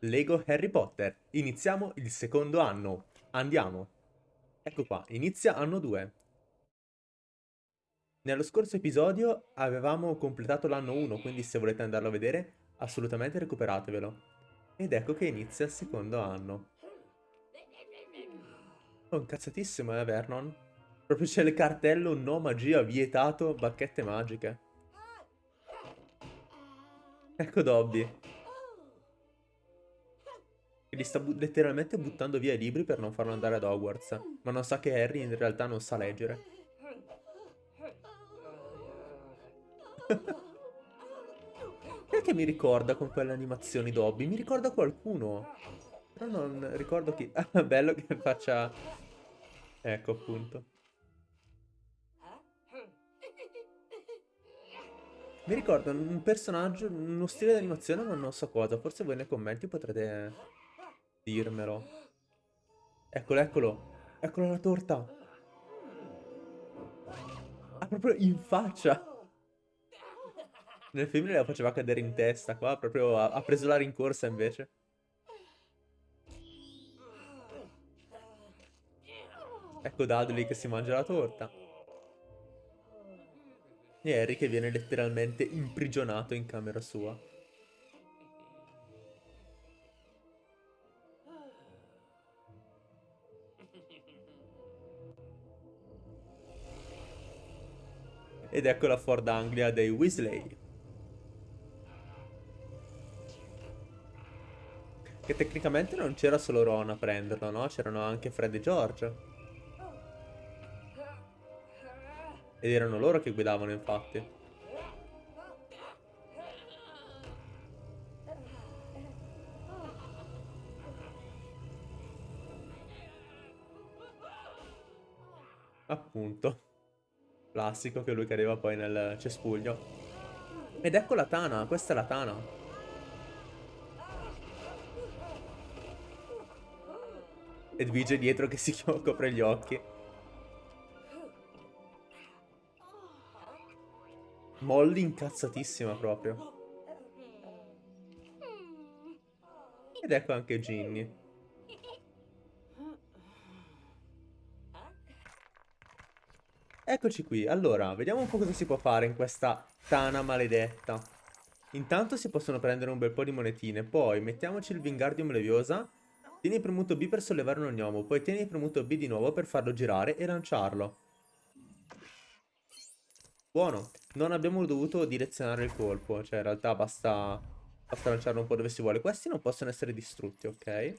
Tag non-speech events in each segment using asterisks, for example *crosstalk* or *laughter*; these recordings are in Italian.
Lego Harry Potter. Iniziamo il secondo anno. Andiamo. Ecco qua, inizia anno 2. Nello scorso episodio avevamo completato l'anno 1, quindi se volete andarlo a vedere, assolutamente recuperatevelo. Ed ecco che inizia il secondo anno. Oh, incazzatissimo, eh, Vernon? Proprio c'è il cartello no magia vietato bacchette magiche. Ecco Dobby. Che li sta bu letteralmente buttando via i libri per non farlo andare ad Hogwarts. Ma non sa che Harry in realtà non sa leggere. *laughs* Perché mi ricorda con quelle animazioni Dobby? Mi ricorda qualcuno. Però non ricordo chi... *laughs* Ah, bello che faccia... Ecco appunto. Mi ricorda un personaggio, uno stile di animazione, ma non so cosa. Forse voi nei commenti potrete dirmelo. Eccolo, eccolo. Eccolo la torta. Ah, proprio in faccia. Nel film la faceva cadere in testa, qua proprio ha, ha preso la rincorsa invece. Ecco Dudley che si mangia la torta. E Harry che viene letteralmente imprigionato in camera sua. Ed ecco la Ford Anglia dei Weasley. Che tecnicamente non c'era solo Ron a prenderlo, no? C'erano anche Fred e George. Ed erano loro che guidavano, infatti. Classico che lui cadeva poi nel cespuglio. Ed ecco la tana, questa è la tana. Edvige dietro che si *laughs* copre gli occhi. Molly incazzatissima proprio. Ed ecco anche Ginny. Eccoci qui, allora, vediamo un po' cosa si può fare in questa tana maledetta. Intanto si possono prendere un bel po' di monetine, poi mettiamoci il Wingardium Leviosa. Tieni premuto B per sollevare un gnomo, poi tieni premuto B di nuovo per farlo girare e lanciarlo. Buono, non abbiamo dovuto direzionare il colpo, cioè in realtà basta, basta lanciarlo un po' dove si vuole. Questi non possono essere distrutti, ok?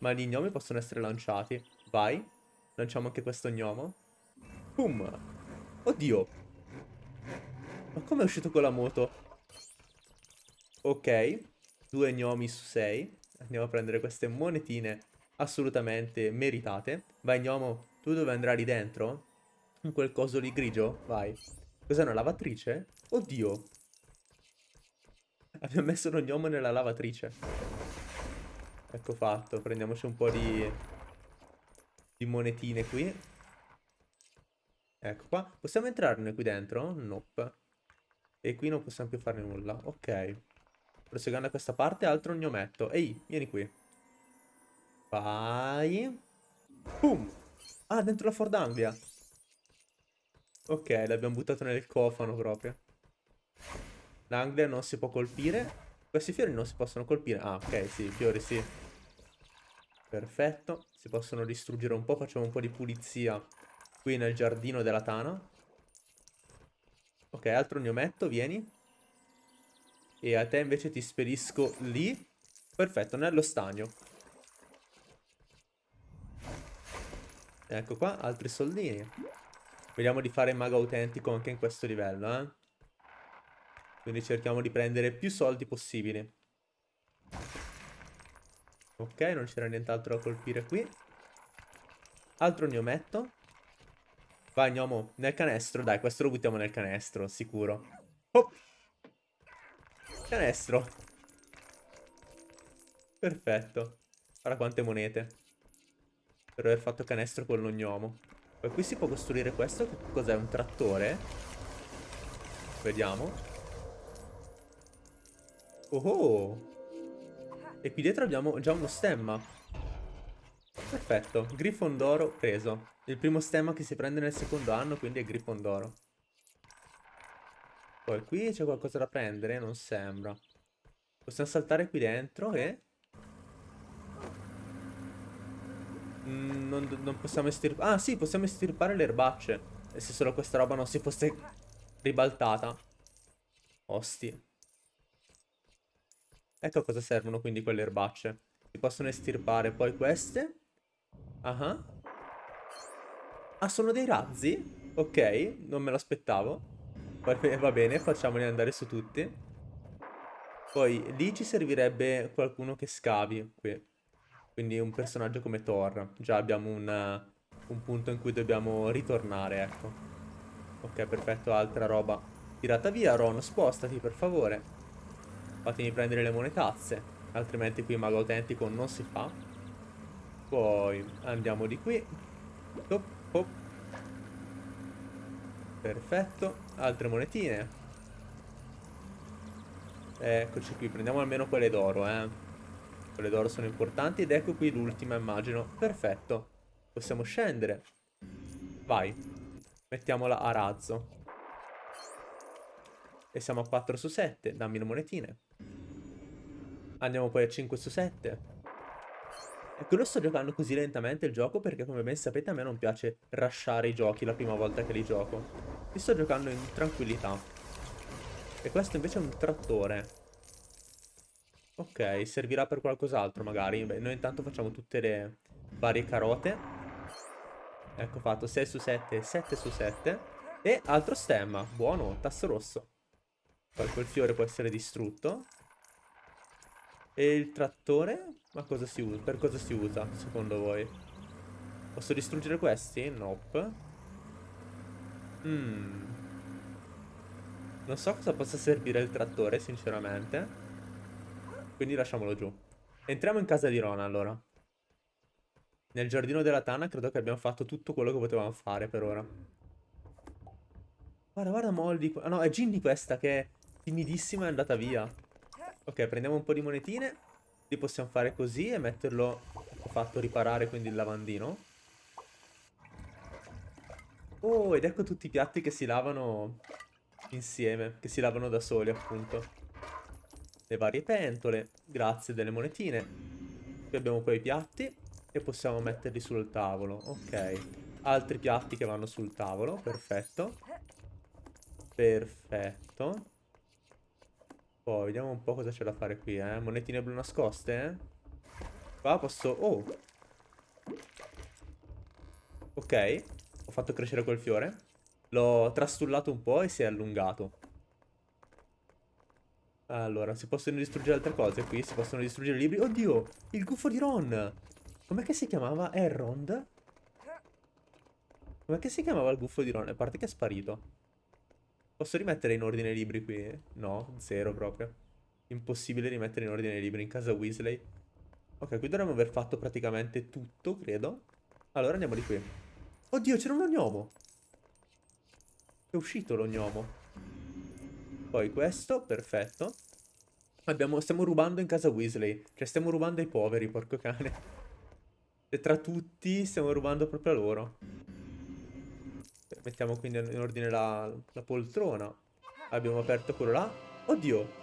Ma gli gnomi possono essere lanciati. Vai, lanciamo anche questo gnomo. Boom. Oddio. Ma come è uscito con la moto? Ok. Due gnomi su sei. Andiamo a prendere queste monetine assolutamente meritate. Vai gnomo, tu dove andrai dentro? In quel coso lì grigio? Vai. Cos'è una lavatrice? Oddio. Abbiamo messo uno gnomo nella lavatrice. Ecco fatto. Prendiamoci un po' di, di monetine qui. Ecco qua. Possiamo entrarne qui dentro? Nope. E qui non possiamo più fare nulla. Ok. Proseguendo a questa parte, altro gnometto. Ehi, vieni qui. Vai. Boom. Ah, dentro la Ford Anglia. Ok, l'abbiamo buttato nel cofano proprio. L'Anglia non si può colpire. Questi fiori non si possono colpire. Ah, ok, sì, i fiori sì. Perfetto. Si possono distruggere un po'. Facciamo un po' di pulizia Qui nel giardino della Tana. Ok, altro gnometto, vieni. E a te invece ti spedisco lì. Perfetto, nello stagno. Ecco qua, altri soldini. Vediamo di fare mago autentico anche in questo livello, eh. Quindi cerchiamo di prendere più soldi possibili. Ok, non c'era nient'altro da colpire qui. Altro gnometto. Vai, gnomo, nel canestro. Dai, questo lo buttiamo nel canestro, sicuro. Oh! Canestro. Perfetto. Guarda quante monete. Per aver fatto canestro con lo gnomo. Poi qui si può costruire questo. Che cos'è? Un trattore? Vediamo. Oh oh! E qui dietro abbiamo già uno stemma. Perfetto, Grifondoro preso. Il primo stemma che si prende nel secondo anno, quindi è Grifondoro. Poi qui c'è qualcosa da prendere? Non sembra. Possiamo saltare qui dentro e... Non, non, possiamo estirpare... Ah sì, possiamo estirpare le erbacce. E se solo questa roba non si fosse ribaltata. Osti. Ecco a cosa servono quindi quelle erbacce. Si possono estirpare poi queste. Ah. Ah sono dei razzi? Ok, non me lo aspettavo. Va bene, facciamoli andare su tutti. Poi lì ci servirebbe qualcuno che scavi qui. Quindi un personaggio come Thor. Già abbiamo un, un punto in cui dobbiamo ritornare, ecco. Ok, perfetto, altra roba. Tirata via, Ron, spostati per favore. Fatemi prendere le monetazze. Altrimenti qui mago autentico non si fa. Poi andiamo di qui. Hop, hop. Perfetto. Altre monetine. Eccoci qui, prendiamo almeno quelle d'oro, eh. Quelle d'oro sono importanti ed ecco qui l'ultima, immagino. Perfetto. Possiamo scendere. Vai. Mettiamola a razzo. E siamo a 4 su 7. Dammi le monetine. Andiamo poi a 5 su 7. Ecco, lo sto giocando così lentamente il gioco perché come ben sapete a me non piace rushare i giochi la prima volta che li gioco. Li sto giocando in tranquillità. E questo invece è un trattore. Ok, servirà per qualcos'altro magari. Beh, noi intanto facciamo tutte le varie carote. Ecco fatto 6 su 7, 7 su 7. E altro stemma. Buono, tasso rosso. Poi quel fiore può essere distrutto. E il trattore? Ma cosa si usa? Per cosa si usa, secondo voi? Posso distruggere questi? Nope. Hmm. Non so cosa possa servire il trattore, sinceramente. Quindi lasciamolo giù. Entriamo in casa di Rona, allora. Nel giardino della Tana credo che abbiamo fatto tutto quello che potevamo fare per ora. Guarda, guarda Molly. Ah no, è Ginny questa che timidissima è andata via. Ok, prendiamo un po' di monetine. Li possiamo fare così e metterlo... Ho fatto riparare quindi il lavandino. Oh, ed ecco tutti i piatti che si lavano insieme. Che si lavano da soli, appunto. Le varie pentole. Grazie delle monetine. Qui abbiamo poi i piatti. E possiamo metterli sul tavolo. Ok. Altri piatti che vanno sul tavolo. Perfetto. Perfetto. Poi vediamo un po' cosa c'è da fare qui, eh. Monetine blu nascoste, eh. Qua posso... Oh! Ok. Ho fatto crescere quel fiore. L'ho trastullato un po' e si è allungato. Allora, si possono distruggere altre cose qui? Si possono distruggere libri? Oddio! Il gufo di Ron! Com'è che si chiamava? Errond? Com'è che si chiamava il gufo di Ron? A parte che è sparito. Posso rimettere in ordine i libri qui? No, zero proprio. Impossibile rimettere in ordine i libri in casa Weasley. Ok, qui dovremmo aver fatto praticamente tutto, credo. Allora andiamo di qui. Oddio, c'era un ognomo! È uscito l'ognomo. Poi questo, perfetto. Abbiamo, stiamo rubando in casa Weasley. Cioè, stiamo rubando ai poveri, porco cane. E tra tutti stiamo rubando proprio a loro. Mettiamo quindi in ordine la, la poltrona. Abbiamo aperto quello là. Oddio!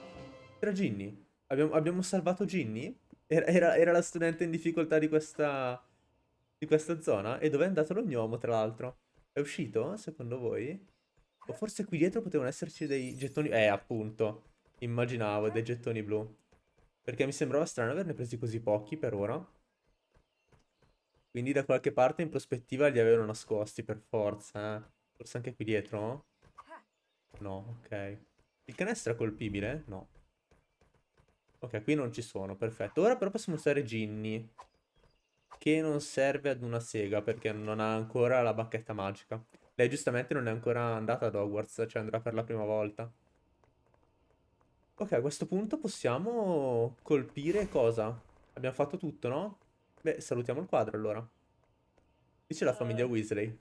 Era Ginny. Abbiamo, abbiamo salvato Ginny? Era, era, era, la studente in difficoltà di questa, di questa zona? E dove è andato l'ognomo, tra l'altro? È uscito, secondo voi? O forse qui dietro potevano esserci dei gettoni... Eh, appunto. Immaginavo, dei gettoni blu. Perché mi sembrava strano averne presi così pochi per ora. Quindi da qualche parte in prospettiva li avevano nascosti per forza, eh. Forse anche qui dietro? No, ok. Il canestro è colpibile? No. Ok, qui non ci sono, perfetto. Ora però possiamo usare Ginny. Che non serve ad una sega perché non ha ancora la bacchetta magica. Lei giustamente non è ancora andata ad Hogwarts, cioè andrà per la prima volta. Ok, a questo punto possiamo colpire cosa? Abbiamo fatto tutto, no? Beh, salutiamo il quadro allora. Qui c'è la famiglia Weasley.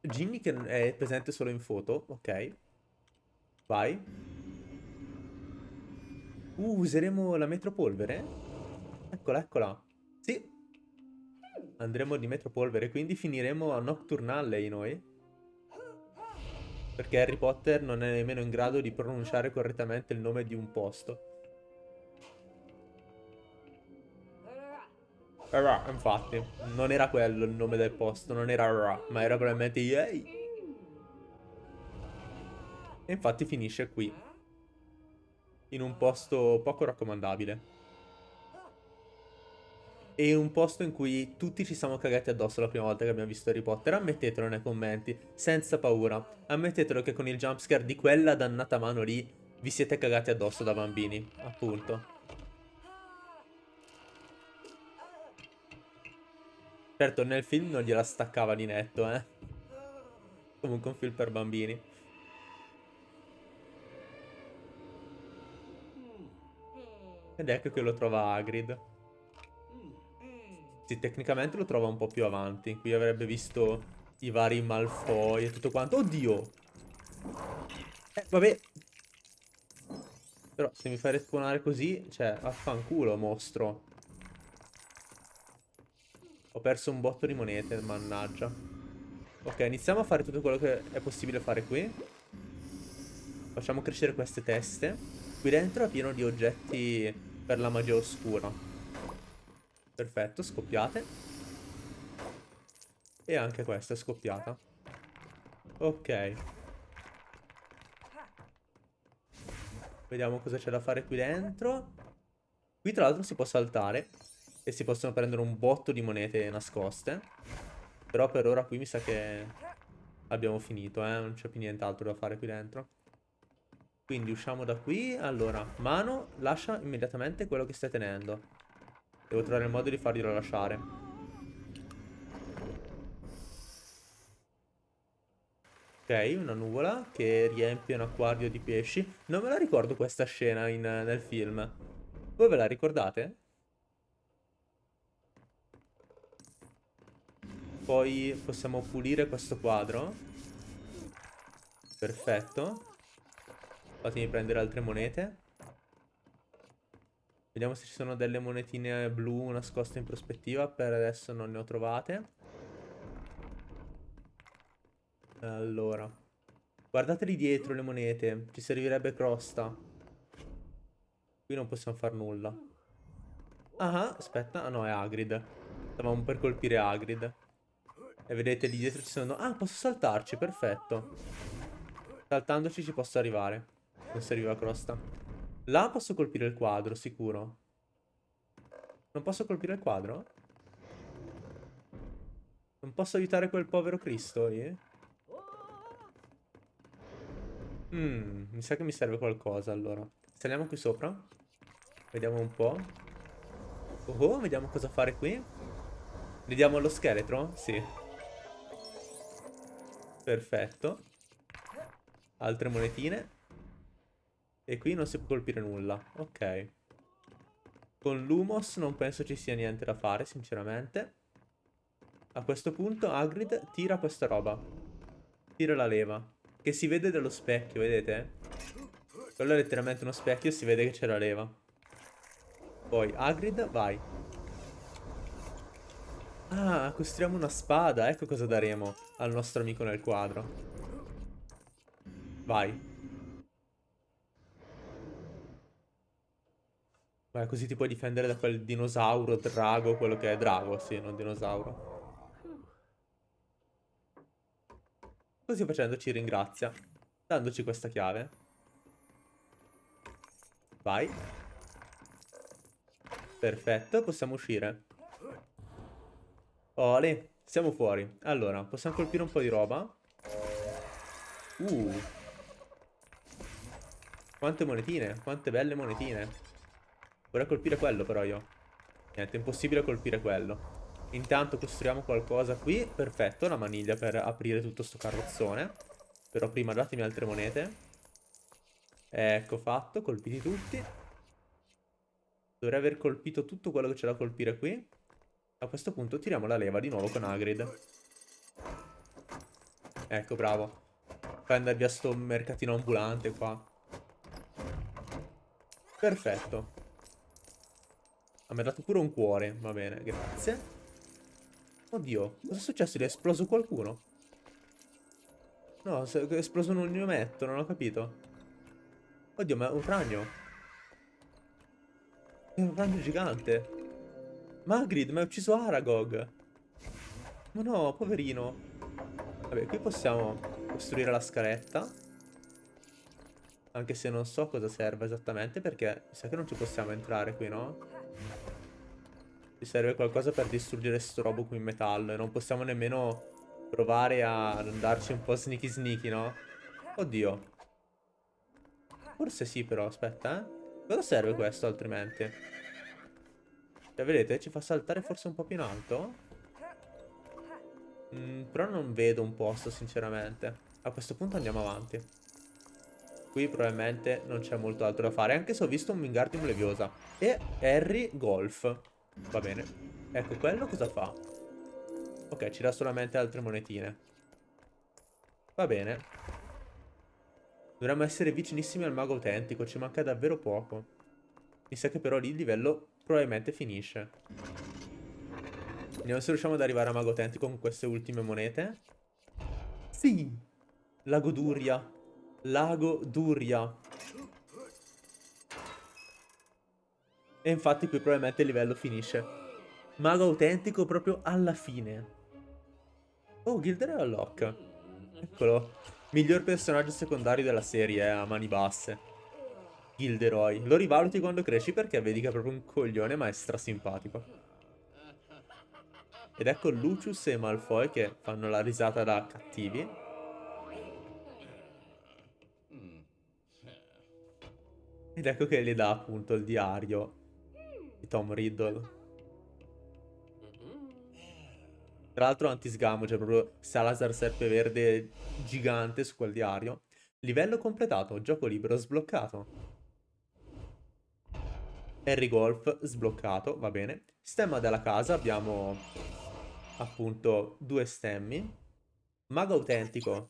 Ginny che è presente solo in foto, ok. Vai. Uh, useremo la metropolvere? Eccola, eccola. Sì. Andremo di metropolvere, quindi finiremo a Nocturne Alley noi. Perché Harry Potter non è nemmeno in grado di pronunciare correttamente il nome di un posto. Ra, infatti, non era quello il nome del posto, non era Ra, ma era probabilmente Yay. E infatti finisce qui. In un posto poco raccomandabile. E un posto in cui tutti ci siamo cagati addosso la prima volta che abbiamo visto Harry Potter. Ammettetelo nei commenti, senza paura. Ammettetelo che con il jumpscare di quella dannata mano lì vi siete cagati addosso da bambini, appunto. Certo, nel film non gliela staccava di netto, eh. Comunque un film per bambini. Ed ecco che lo trova Hagrid. Sì, tecnicamente lo trova un po' più avanti. Qui avrebbe visto i vari Malfoy e tutto quanto. Oddio! Eh, vabbè. Però se mi fai respawnare così, cioè, affanculo, mostro. Ho perso un botto di monete, mannaggia. Ok, iniziamo a fare tutto quello che è possibile fare qui. Facciamo crescere queste teste. Qui dentro è pieno di oggetti per la magia oscura. Perfetto, scoppiate. E anche questa è scoppiata. Ok. Vediamo cosa c'è da fare qui dentro. Qui tra l'altro si può saltare. E si possono prendere un botto di monete nascoste. Però per ora qui mi sa che abbiamo finito, eh. Non c'è più nient'altro da fare qui dentro. Quindi usciamo da qui. Allora, mano, lascia immediatamente quello che stai tenendo. Devo trovare il modo di farglielo lasciare. Ok, una nuvola che riempie un acquario di pesci. Non me la ricordo questa scena in, nel film. Voi ve la ricordate? Poi possiamo pulire questo quadro. Perfetto. Fatemi prendere altre monete. Vediamo se ci sono delle monetine blu nascoste in prospettiva. Per adesso non ne ho trovate. Allora. Guardate lì dietro le monete. Ci servirebbe crosta. Qui non possiamo fare nulla. Ah, aspetta. Ah no, è Hagrid. Stavamo per colpire Hagrid. E vedete lì dietro ci sono... Ah, posso saltarci, perfetto. Saltandoci ci posso arrivare. Non serviva crosta. Là posso colpire il quadro, sicuro. Non posso colpire il quadro? Non posso aiutare quel povero Cristo lì? Mmm, mi sa che mi serve qualcosa allora. Saliamo qui sopra. Vediamo un po'. Oh, oh vediamo cosa fare qui. Vediamo lo scheletro? Sì. Perfetto. Altre monetine. E qui non si può colpire nulla. Ok. Con Lumos non penso ci sia niente da fare, sinceramente. A questo punto Hagrid tira questa roba. Tira la leva. Che si vede dallo specchio, vedete? Quello è letteralmente uno specchio e si vede che c'è la leva. Poi Hagrid, vai. Ah, costruiamo una spada. Ecco cosa daremo al nostro amico nel quadro. Vai. Vai, così ti puoi difendere da quel dinosauro, drago, quello che è drago, sì, non dinosauro. Così facendo ci ringrazia, dandoci questa chiave. Vai. Perfetto, possiamo uscire. Ole, siamo fuori. Allora, possiamo colpire un po' di roba. Uh. Quante monetine, quante belle monetine. Vorrei colpire quello però io. Niente, impossibile colpire quello. Intanto costruiamo qualcosa qui. Perfetto, una maniglia per aprire tutto sto carrozzone. Però prima datemi altre monete. Ecco fatto, colpiti tutti. Dovrei aver colpito tutto quello che c'è da colpire qui. A questo punto tiriamo la leva di nuovo con Hagrid. Ecco, bravo. Fai andare via sto mercatino ambulante qua. Perfetto. Ah, mi ha dato pure un cuore. Va bene, grazie. Oddio, cosa è successo? Gli è esploso qualcuno? No, è esploso un ognometto, non ho capito. Oddio, ma è un ragno. È un ragno gigante. Magrid, ma hai ucciso Aragog. Ma no, poverino. Vabbè, qui possiamo costruire la scaletta. Anche se non so cosa serve esattamente perché mi sa che non ci possiamo entrare qui, no? Ci serve qualcosa per distruggere sto robo qui in metallo e non possiamo nemmeno provare a andarci un po' sneaky sneaky, no? Oddio. Forse sì però, aspetta, eh. Cosa serve questo altrimenti? Cioè, vedete, ci fa saltare forse un po' più in alto? Mm, però non vedo un posto, sinceramente. A questo punto andiamo avanti. Qui probabilmente non c'è molto altro da fare, anche se ho visto un Wingardium Leviosa. E Harry Golf. Va bene. Ecco, quello cosa fa? Ok, ci dà solamente altre monetine. Va bene. Dovremmo essere vicinissimi al mago autentico, ci manca davvero poco. Mi sa che però lì il livello probabilmente finisce. Vediamo se riusciamo ad arrivare a mago autentico con queste ultime monete. Sì! Lago Duria. Lago Duria. E infatti qui probabilmente il livello finisce. Mago autentico proprio alla fine. Oh, Gilderoy Unlock. Eccolo. Miglior personaggio secondario della serie eh, a mani basse. Gilderoy. Lo rivaluti quando cresci perché vedi che è proprio un coglione ma è strasimpatico. Ed ecco Lucius e Malfoy che fanno la risata da cattivi. Ed ecco che gli dà appunto il diario di Tom Riddle. Tra l'altro anti-sgamo, cioè proprio Salazar Serpeverde gigante su quel diario. Livello completato, gioco libero sbloccato. Harry Golf sbloccato, va bene. Stemma della casa, abbiamo appunto due stemmi. Mago autentico,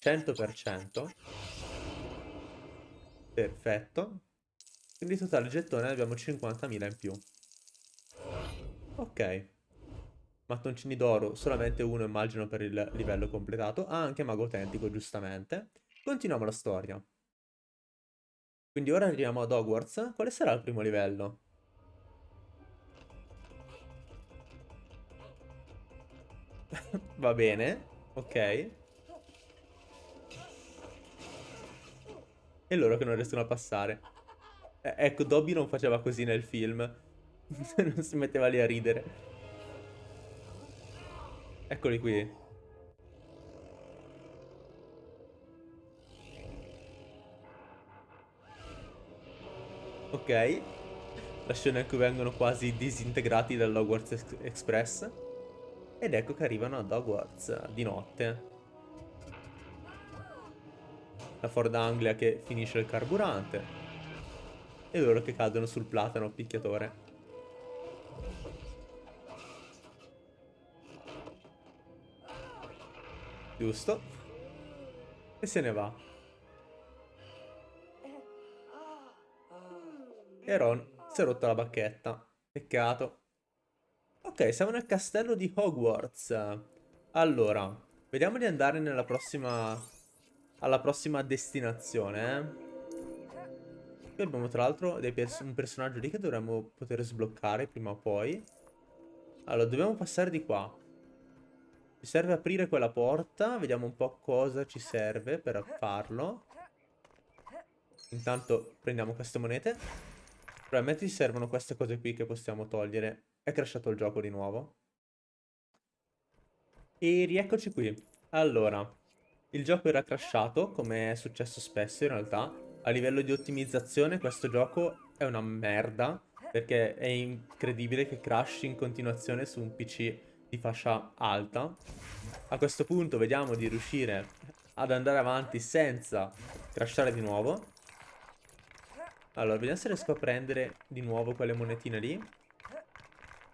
100%. Perfetto. Quindi totale gettone abbiamo 50.000 in più. Ok. Mattoncini d'oro, solamente uno immagino per il livello completato. Ah, anche mago autentico, giustamente. Continuiamo la storia. Quindi ora arriviamo ad Hogwarts. Quale sarà il primo livello? *laughs* Va bene, ok. E loro che non riescono a passare. Eh, ecco, Dobby non faceva così nel film. *laughs* non si metteva lì a ridere. Eccoli qui. Ok. La scena in cui vengono quasi disintegrati dall'Hogwarts Express. Ed ecco che arrivano ad Hogwarts di notte. La Ford Anglia che finisce il carburante. E loro che cadono sul platano picchiatore. Giusto. E se ne va. E Ron si è rotto la bacchetta. Peccato. Ok, siamo nel castello di Hogwarts. Allora, vediamo di andare nella prossima... Alla prossima destinazione, eh. Qui abbiamo tra l'altro pers un personaggio lì che dovremmo poter sbloccare prima o poi. Allora, dobbiamo passare di qua. Ci serve aprire quella porta. Vediamo un po' cosa ci serve per farlo. Intanto prendiamo queste monete. Probabilmente ci servono queste cose qui che possiamo togliere. È crashato il gioco di nuovo. E rieccoci qui. Allora, il gioco era crashato, come è successo spesso in realtà. A livello di ottimizzazione questo gioco è una merda, perché è incredibile che crashi in continuazione su un PC di fascia alta. A questo punto vediamo di riuscire ad andare avanti senza crashare di nuovo. Allora, vediamo se riesco a prendere di nuovo quelle monetine lì.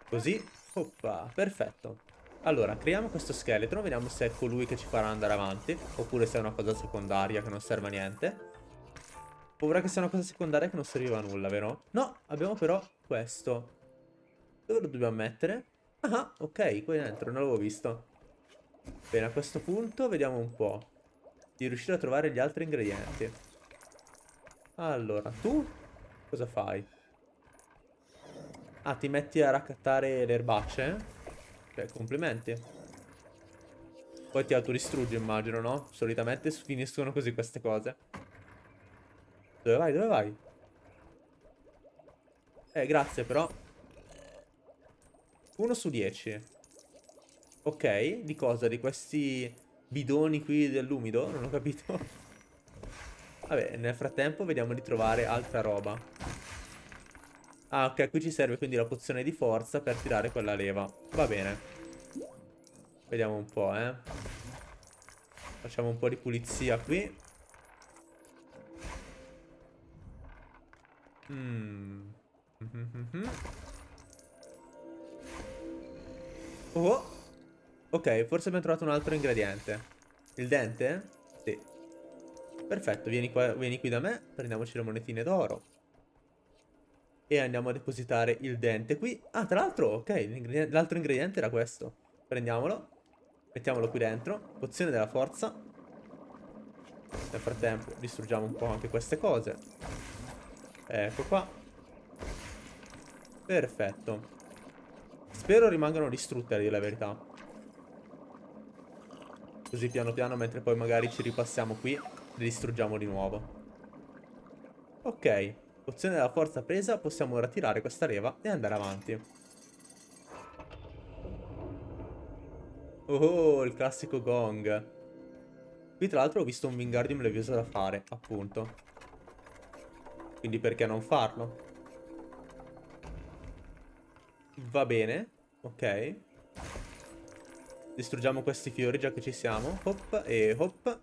Così. Oppa, perfetto. Allora, creiamo questo scheletro, vediamo se è colui che ci farà andare avanti, oppure se è una cosa secondaria che non serve a niente. Paura che sia una cosa secondaria che non serviva a nulla, vero? No, abbiamo però questo. Dove lo dobbiamo mettere? Ah, ok, qui dentro, non l'avevo visto. Bene, a questo punto vediamo un po' di riuscire a trovare gli altri ingredienti. Allora, tu cosa fai? Ah, ti metti a raccattare le erbacce? Ok, complimenti. Poi ti autodistruggi, immagino, no? Solitamente finiscono così queste cose. Dove vai? Dove vai? Eh, grazie, però. 1 su 10. Ok, di cosa? Di questi bidoni qui dell'umido? Non ho capito. Vabbè, nel frattempo vediamo di trovare altra roba. Ah, ok, qui ci serve quindi la pozione di forza per tirare quella leva. Va bene. Vediamo un po', eh. Facciamo un po' di pulizia qui. Mm. *laughs* Oh! Ok, forse abbiamo trovato un altro ingrediente. Il dente? Perfetto, vieni, qua, vieni qui da me, prendiamoci le monetine d'oro. E andiamo a depositare il dente qui. Ah, tra l'altro, ok, l'altro ingrediente era questo. Prendiamolo, mettiamolo qui dentro. Pozione della forza. Nel frattempo distruggiamo un po' anche queste cose. Ecco qua. Perfetto. Spero rimangano distrutte a dire la verità. Così piano piano mentre poi magari ci ripassiamo qui Le distruggiamo di nuovo Ok Pozione della forza presa Possiamo ora tirare questa leva e andare avanti Oh il classico gong Qui tra l'altro ho visto un Wingardium Levioso da fare Appunto Quindi perché non farlo? Va bene Ok Distruggiamo questi fiori già che ci siamo. Hop e hop.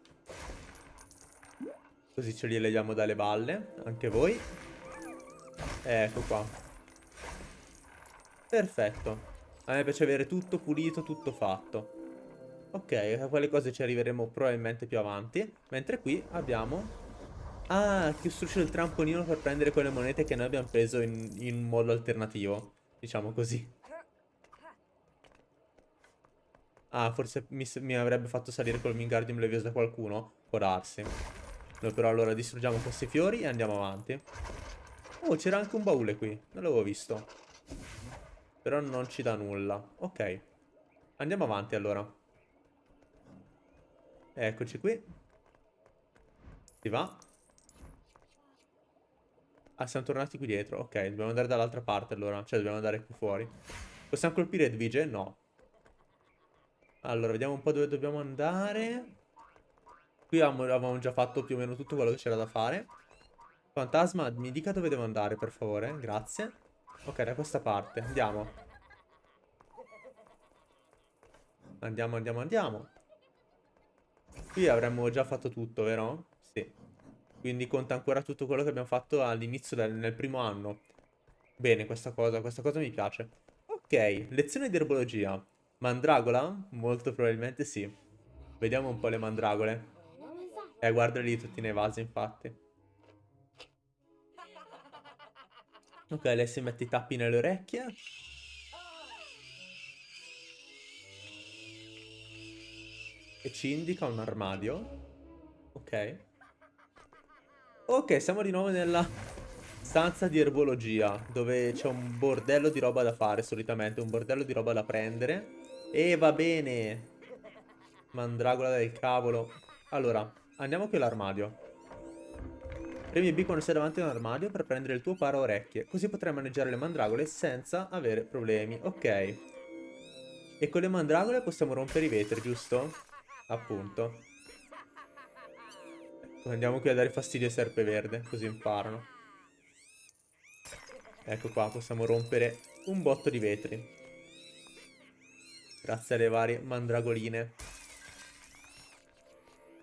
Così ce li leviamo dalle balle. Anche voi. Ecco qua. Perfetto. A me piace avere tutto pulito, tutto fatto. Ok, a quelle cose ci arriveremo probabilmente più avanti. Mentre qui abbiamo... Ah, costruisce il trampolino per prendere quelle monete che noi abbiamo preso in, in modo alternativo. Diciamo così. Ah, forse mi, mi avrebbe fatto salire col Mingardium Leviosa qualcuno. Può darsi. Noi però allora distruggiamo questi fiori e andiamo avanti. Oh, c'era anche un baule qui. Non l'avevo visto. Però non ci dà nulla. Ok. Andiamo avanti allora. Eccoci qui. Si va. Ah, siamo tornati qui dietro. Ok, dobbiamo andare dall'altra parte allora. Cioè, dobbiamo andare qui fuori. Possiamo colpire Edvige? No. Allora, vediamo un po' dove dobbiamo andare. Qui avevamo già fatto più o meno tutto quello che c'era da fare. Fantasma, mi dica dove devo andare, per favore. Grazie. Ok, da questa parte. Andiamo. Andiamo, andiamo, andiamo. Qui avremmo già fatto tutto, vero? Sì. Quindi conta ancora tutto quello che abbiamo fatto all'inizio del primo anno. Bene, questa cosa, questa cosa mi piace. Ok, lezione di erbologia. Mandragola? Molto probabilmente sì. Vediamo un po' le mandragole. Eh, guarda lì tutti nei vasi, infatti. Ok, lei si mette i tappi nelle orecchie. E ci indica un armadio. Ok. Ok, siamo di nuovo nella stanza di erbologia, dove c'è un bordello di roba da fare solitamente, un bordello di roba da prendere. E va bene. Mandragola del cavolo. Allora, andiamo qui all'armadio. Premi B quando sei davanti a un armadio per prendere il tuo paro orecchie. Così potrai maneggiare le mandragole senza avere problemi. Ok. E con le mandragole possiamo rompere i vetri, giusto? Appunto. Andiamo qui a dare fastidio ai serpeverde, così imparano. Ecco qua, possiamo rompere un botto di vetri. Grazie alle varie mandragoline.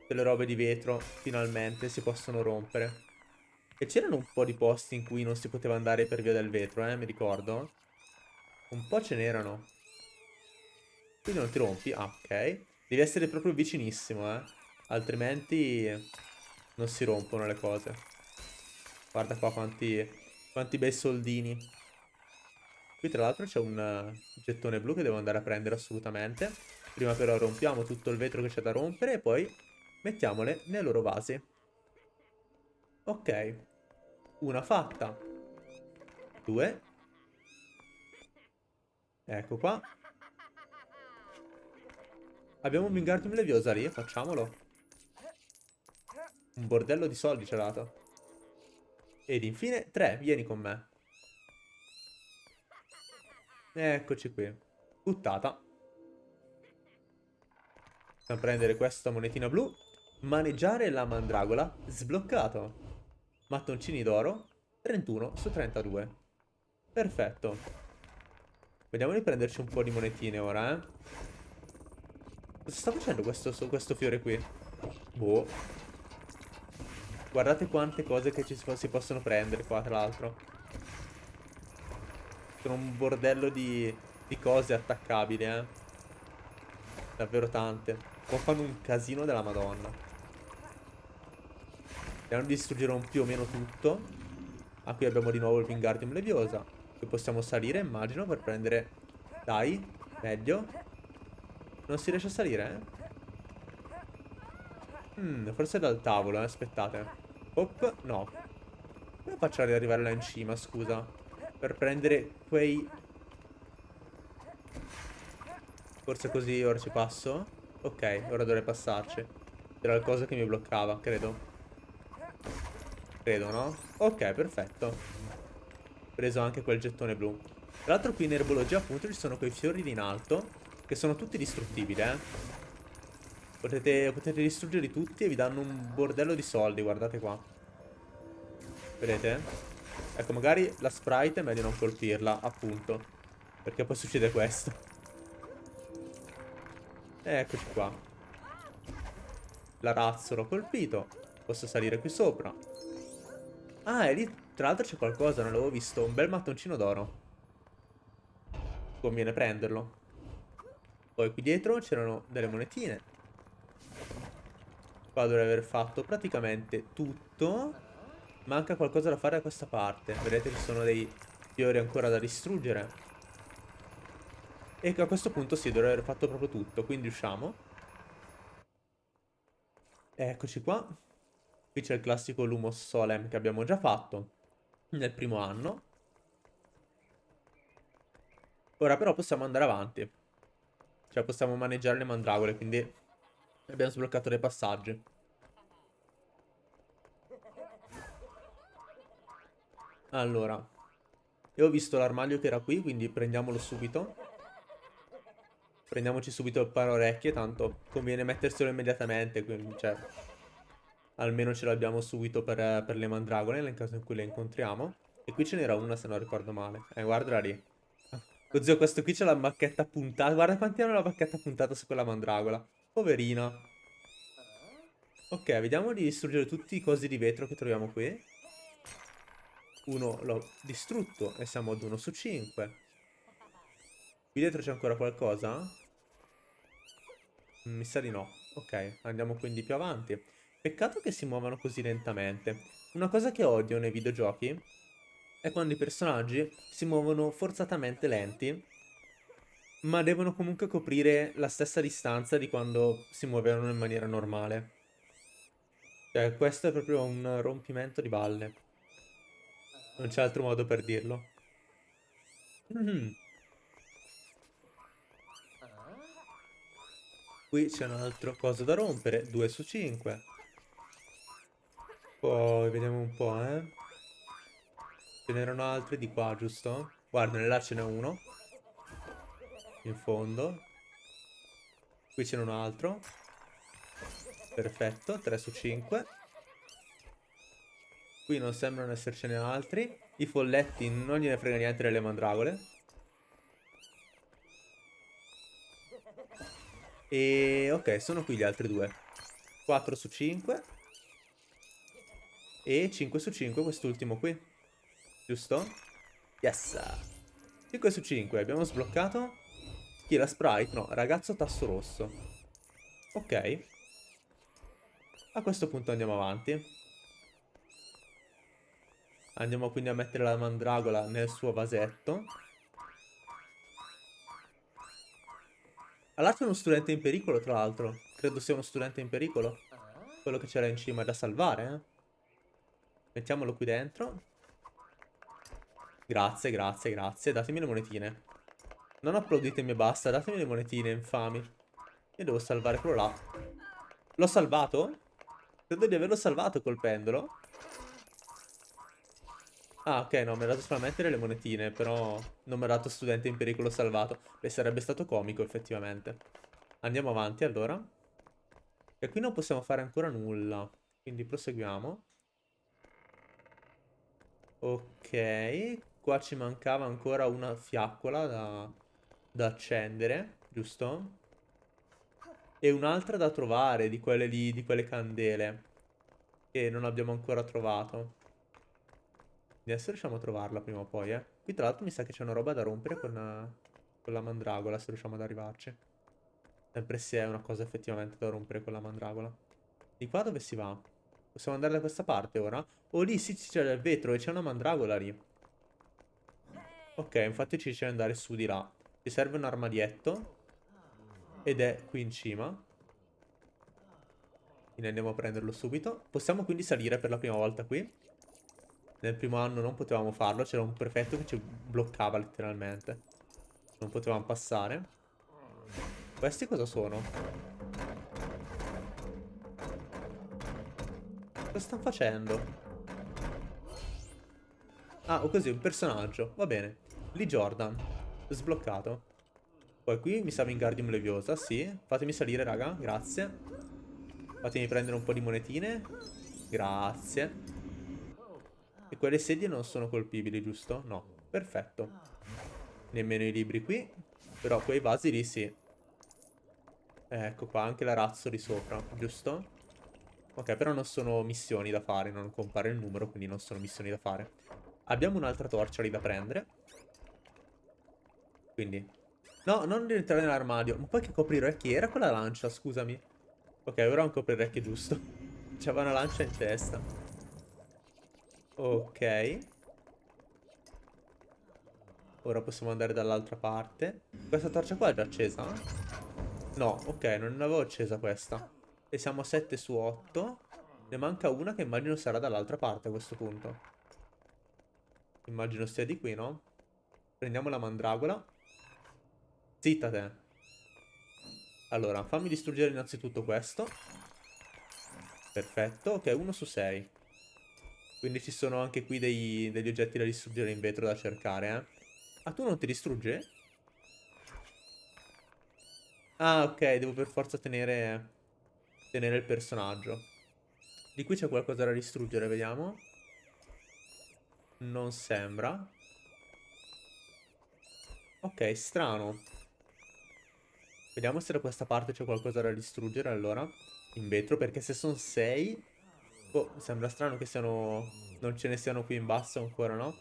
Delle robe di vetro finalmente si possono rompere. E c'erano un po' di posti in cui non si poteva andare per via del vetro, eh, mi ricordo. Un po' ce n'erano. Quindi non ti rompi? Ah, ok. Devi essere proprio vicinissimo, eh. Altrimenti non si rompono le cose. Guarda qua quanti, quanti bei soldini. Qui tra l'altro c'è un uh, gettone blu che devo andare a prendere assolutamente. Prima però rompiamo tutto il vetro che c'è da rompere e poi mettiamole nei loro vasi. Ok. Una fatta. Due. Ecco qua. Abbiamo un Wingardium Leviosa lì, facciamolo. Un bordello di soldi ci ha dato. Ed infine, tre, vieni con me. Eccoci qui. Buttata. Possiamo prendere questa monetina blu. Maneggiare la mandragola. Sbloccato. Mattoncini d'oro. 31 su 32. Perfetto. Vediamo di prenderci un po' di monetine ora, eh. Cosa sta facendo questo, questo fiore qui? Boh. Guardate quante cose che ci si possono prendere qua, tra l'altro. Sono un bordello di, di cose attaccabili, eh. Davvero tante. Qua fanno un casino della madonna. Andiamo di distruggere un più o meno tutto. Ah, qui abbiamo di nuovo il Wingardium Leviosa. Qui possiamo salire, immagino, per prendere... Dai, meglio. Non si riesce a salire, eh? Hmm, forse dal tavolo, eh? Aspettate. Hop, no. Come faccio ad arrivare là in cima, scusa? Per prendere quei... Forse così ora ci passo? Ok, ora dovrei passarci. Era il coso che mi bloccava, credo. Credo, no? Ok, perfetto. Preso anche quel gettone blu. Tra l'altro qui in erbologia appunto ci sono quei fiori in alto che sono tutti distruttibili, eh. Potete, potete distruggerli tutti e vi danno un bordello di soldi, guardate qua. Vedete? Ecco, magari la sprite è meglio non colpirla, appunto. Perché poi succede questo. eccoci qua. La razzolo ho colpito. Posso salire qui sopra. Ah, e lì tra l'altro c'è qualcosa, non l'avevo visto. Un bel mattoncino d'oro. Conviene prenderlo. Poi qui dietro c'erano delle monetine. Qua dovrei aver fatto praticamente tutto. Manca qualcosa da fare da questa parte. Vedete ci sono dei fiori ancora da distruggere. E a questo punto sì, dovrei aver fatto proprio tutto. Quindi usciamo. Eccoci qua. Qui c'è il classico Lumos Solem che abbiamo già fatto nel primo anno. Ora però possiamo andare avanti. Cioè possiamo maneggiare le mandragore, quindi abbiamo sbloccato dei passaggi. Allora, io ho visto l'armadio che era qui, quindi prendiamolo subito. Prendiamoci subito il paro orecchie, tanto conviene metterselo immediatamente, quindi, cioè, almeno ce l'abbiamo subito per, per, le mandragore nel caso in cui le incontriamo. E qui ce n'era una se non ricordo male. Eh, guardala lì. Zio, questo qui c'è la bacchetta puntata. Guarda quanti hanno la bacchetta puntata su quella mandragola. Poverina. Ok, vediamo di distruggere tutti i cosi di vetro che troviamo qui. Uno l'ho distrutto e siamo ad 1 su 5. Qui dietro c'è ancora qualcosa? Mi sa di no. Ok, andiamo quindi più avanti. Peccato che si muovano così lentamente. Una cosa che odio nei videogiochi è quando i personaggi si muovono forzatamente lenti, ma devono comunque coprire la stessa distanza di quando si muovevano in maniera normale. Cioè, questo è proprio un rompimento di balle. Non c'è altro modo per dirlo. Mm -hmm. Qui c'è un altro coso da rompere, 2 su 5. Poi vediamo un po', eh. Ce n'erano altri di qua, giusto? Guarda, là ce n'è uno. In fondo. Qui c'è un altro. Perfetto, 3 su 5. Qui non sembrano essercene altri. I folletti non gliene frega niente delle mandragole. E ok, sono qui gli altri due. 4 su 5. E 5 su 5 quest'ultimo qui. Giusto? Yes! 5 su 5, abbiamo sbloccato. Chi è la sprite? No, ragazzo tasso rosso. Ok. A questo punto andiamo avanti. Andiamo quindi a mettere la mandragola nel suo vasetto. All'altro è uno studente in pericolo, tra l'altro. Credo sia uno studente in pericolo. Quello che c'era in cima da salvare, eh. Mettiamolo qui dentro. Grazie, grazie, grazie. Datemi le monetine. Non applauditemi e basta. Datemi le monetine, infami. Io devo salvare quello là. L'ho salvato? Credo di averlo salvato col pendolo. Ah, ok, no, mi ha dato solamente le monetine, però non mi ha dato studente in pericolo salvato. Beh, sarebbe stato comico, effettivamente. Andiamo avanti, allora. E qui non possiamo fare ancora nulla. Quindi proseguiamo. Ok, qua ci mancava ancora una fiaccola da, da accendere, giusto? E un'altra da trovare di quelle lì, di quelle candele. Che non abbiamo ancora trovato. Adesso riusciamo a trovarla prima o poi, eh. Qui tra l'altro mi sa che c'è una roba da rompere con, con la mandragola, se riusciamo ad arrivarci. Sempre se è una cosa effettivamente da rompere con la mandragola. Di qua dove si va? Possiamo andare da questa parte ora? Oh, lì sì, c'è il vetro e c'è una mandragola lì. Ok, infatti ci dice andare su di là. Ci serve un armadietto. Ed è qui in cima. Quindi andiamo a prenderlo subito. Possiamo quindi salire per la prima volta qui. Nel primo anno non potevamo farlo. C'era un prefetto che ci bloccava letteralmente. Non potevamo passare. Questi cosa sono? Cosa stanno facendo? Ah, o così, un personaggio. Va bene. Lee Jordan. Sbloccato. Poi qui mi sa Wingardium Leviosa, sì. Fatemi salire, raga, grazie. Fatemi prendere un po' di monetine. Grazie. E quelle sedie non sono colpibili, giusto? No. Perfetto. Nemmeno i libri qui. Però quei vasi lì sì. Ecco qua, anche la razzo lì sopra, giusto? Ok, però non sono missioni da fare, non compare il numero, quindi non sono missioni da fare. Abbiamo un'altra torcia lì da prendere. Quindi No, non rientrare nell'armadio. Ma poi che coprirecchi era quella lancia, scusami. Ok, ora ho un coprirecchio giusto. *laughs* C'aveva una lancia in testa. Ok. Ora possiamo andare dall'altra parte. Questa torcia qua è già accesa? No, ok, non l'avevo accesa questa. E siamo a 7 su 8. Ne manca una che immagino sarà dall'altra parte a questo punto. Immagino sia di qui, no? Prendiamo la mandragola. Zitta te. Allora, fammi distruggere innanzitutto questo. Perfetto, ok, 1 su 6. Quindi ci sono anche qui dei, degli oggetti da distruggere in vetro da cercare, eh. Ah, tu non ti distrugge? Ah, ok, devo per forza tenere, tenere il personaggio. Di qui c'è qualcosa da distruggere, vediamo. Non sembra. Ok, strano. Vediamo se da questa parte c'è qualcosa da distruggere allora. In vetro, perché se sono 6... Oh, sembra strano che siano... Non ce ne siano qui in basso ancora, no?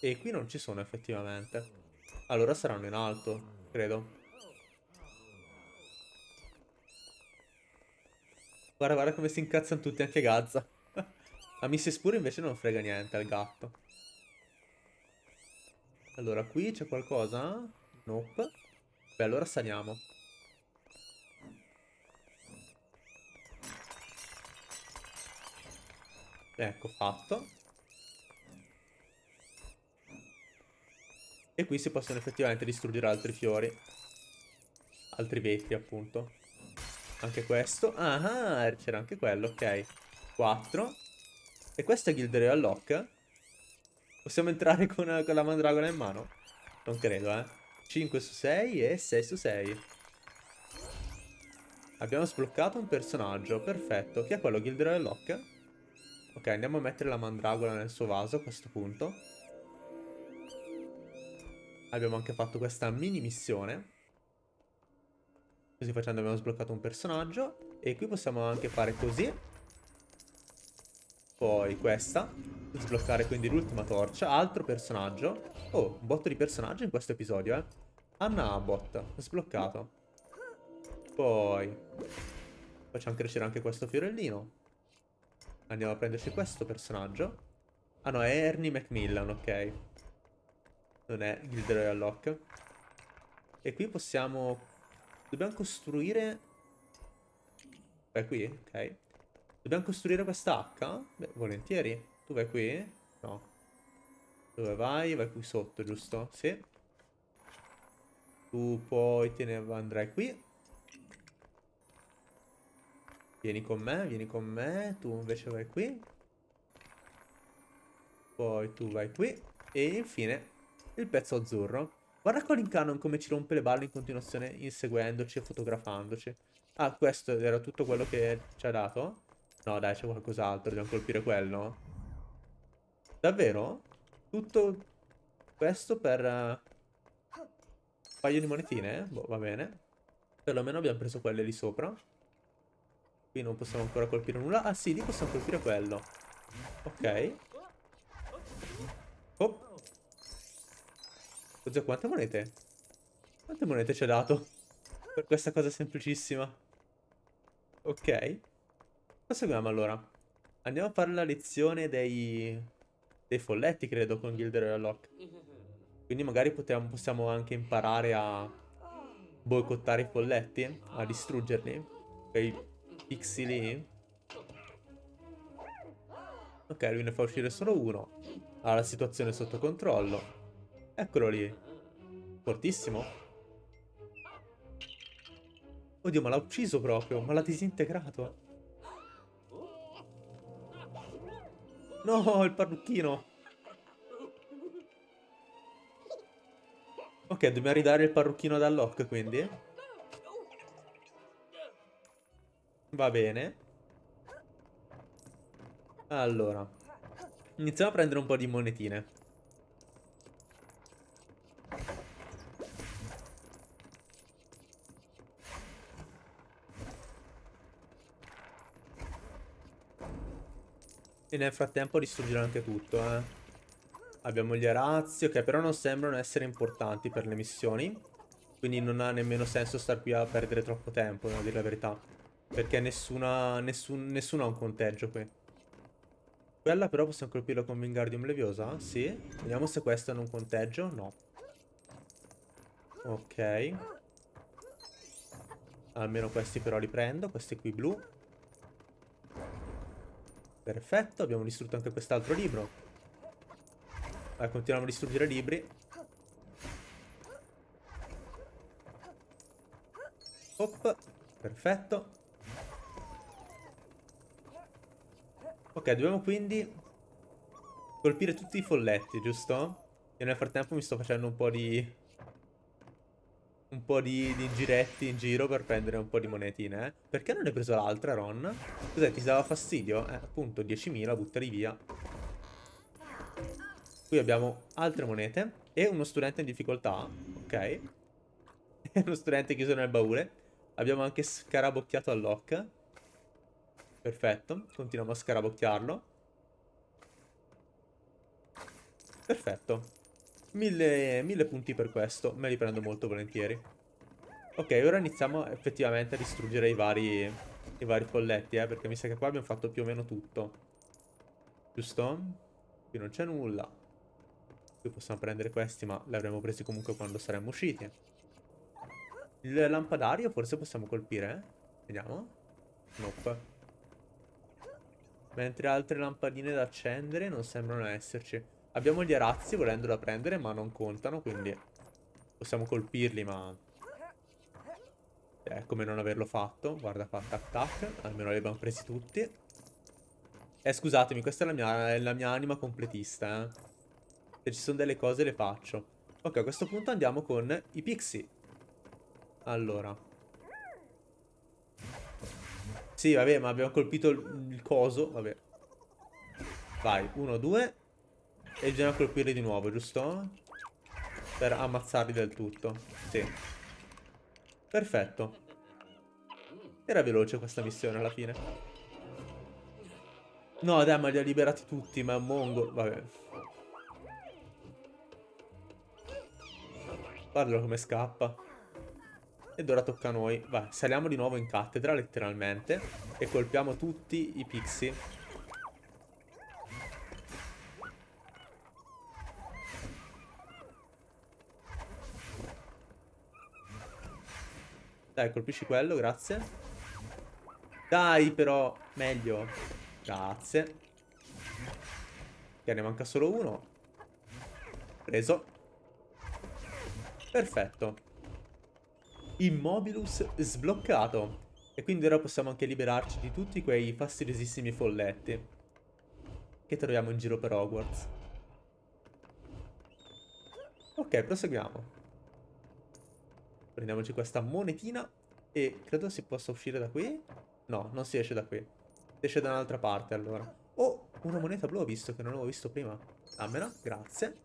E qui non ci sono effettivamente. Allora saranno in alto, credo. Guarda, guarda come si incazzano tutti, anche Gazza. *laughs* A Mrs. Pure invece non frega niente al gatto. Allora, qui c'è qualcosa? Nope. Beh, allora saliamo. Ecco, fatto. E qui si possono effettivamente distruggere altri fiori. Altri vetri, appunto. Anche questo. Ah, c'era anche quello, ok. 4. E questo è Gilderoy Lock? Possiamo entrare con, con la mandragola in mano? Non credo, eh. 5 su 6 e 6 su 6. Abbiamo sbloccato un personaggio, perfetto. Chi è quello? Gilderoy Locke? Ok, andiamo a mettere la mandragola nel suo vaso a questo punto. Abbiamo anche fatto questa mini missione. Così facendo abbiamo sbloccato un personaggio. E qui possiamo anche fare così. Poi questa. Sbloccare quindi l'ultima torcia. Altro personaggio. Oh, un botto di personaggi in questo episodio, eh. Anna Abbott. Sbloccato. Poi. Facciamo crescere anche questo fiorellino. Andiamo a prenderci questo personaggio. Ah no, è Ernie Macmillan, ok. Non è Gilderoy Lock. E qui possiamo... Dobbiamo costruire... Vai qui? Ok. Dobbiamo costruire questa H? Beh, volentieri. Tu vai qui? No. Dove vai? Vai qui sotto, giusto? Sì. Tu poi te ne andrai qui. Vieni con me, vieni con me. Tu invece vai qui. Poi tu vai qui. E infine il pezzo azzurro. Guarda Colin Cannon come ci rompe le balle in continuazione inseguendoci e fotografandoci. Ah, questo era tutto quello che ci ha dato? No, dai, c'è qualcos'altro. Dobbiamo colpire quello. Davvero? Tutto questo per... Uh, un paio di monetine? Boh, va bene. Perlomeno abbiamo preso quelle lì sopra. Qui non possiamo ancora colpire nulla. Ah, sì, lì possiamo colpire quello. Ok. Oh. Cos'è? Quante monete? Quante monete ci ha dato? Per questa cosa semplicissima. Ok. Proseguiamo allora. Andiamo a fare la lezione dei, dei folletti, credo, con Gilderoy Lock. Quindi magari potiamo, possiamo anche imparare a boicottare i folletti, a distruggerli. Quei pixie. Ok, lui ne fa uscire solo uno. Ha la situazione sotto controllo. Eccolo lì. Fortissimo. Oddio, ma l'ha ucciso proprio. Ma l'ha disintegrato. No, il parrucchino. Ok, dobbiamo ridare il parrucchino ad Unlock, quindi. Va bene. Allora. Iniziamo a prendere un po' di monetine. E nel frattempo distruggere anche tutto, eh. Abbiamo gli arazzi, ok, però non sembrano essere importanti per le missioni. Quindi non ha nemmeno senso star qui a perdere troppo tempo, a dire la verità. Perché nessuna, nessun, nessuno ha un conteggio qui. Quella però possiamo colpirla con Wingardium Leviosa? Sì. Vediamo se questo hanno un conteggio. No. Ok. Almeno questi però li prendo. Questi qui blu. Perfetto, abbiamo distrutto anche quest'altro libro. Vai, continuiamo a distruggere libri. Hop, perfetto. Ok, dobbiamo quindi colpire tutti i folletti, giusto? E nel frattempo mi sto facendo un po' di un po' di, di, giretti in giro per prendere un po' di monetine, eh? Perché non hai preso l'altra, Ron? Cos'è, ti dava fastidio? Eh, appunto, 10.000, buttali via. Qui abbiamo altre monete e uno studente in difficoltà, ok? E *laughs* uno studente chiuso nel baule. Abbiamo anche scarabocchiato al lock. Perfetto, continuiamo a scarabocchiarlo. Perfetto. Mille, mille punti per questo, me li prendo molto volentieri. Ok, ora iniziamo effettivamente a distruggere i vari, i vari folletti, eh, perché mi sa che qua abbiamo fatto più o meno tutto. Giusto? Qui non c'è nulla. Qui possiamo prendere questi, ma li avremmo presi comunque quando saremmo usciti. Il lampadario forse possiamo colpire, eh? Vediamo. Nope. Mentre altre lampadine da accendere non sembrano esserci. Abbiamo gli arazzi volendo da prendere, ma non contano, quindi possiamo colpirli, ma... È come non averlo fatto. Guarda qua, tac tac. Almeno li abbiamo presi tutti. Eh, scusatemi, questa è la mia, è la mia anima completista, eh. Se ci sono delle cose le faccio. Ok, a questo punto andiamo con i pixie. Allora. Sì, vabbè, ma abbiamo colpito il, il coso, vabbè. Vai, uno, due. E bisogna colpirli di nuovo, giusto? Per ammazzarli del tutto. Sì. Perfetto. Era veloce questa missione alla fine. No, dai, ma li ha liberati tutti, ma è un mongo. Vabbè. Guardalo come scappa. Ed ora tocca a noi. Vai, saliamo di nuovo in cattedra, letteralmente. E colpiamo tutti i pixie Dai, colpisci quello, grazie. Dai, però, meglio. Grazie. Ok, ne manca solo uno. Preso. Perfetto. Immobilus sbloccato. E quindi ora possiamo anche liberarci di tutti quei fastidiosissimi folletti. Che troviamo in giro per Hogwarts. Ok, proseguiamo. Prendiamoci questa monetina e credo si possa uscire da qui. No, non si esce da qui. Si esce da un'altra parte allora. Oh, una moneta blu ho visto che non avevo visto prima. Dammela, grazie.